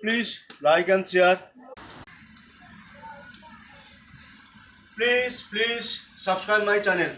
please like and share. Please, please subscribe my channel.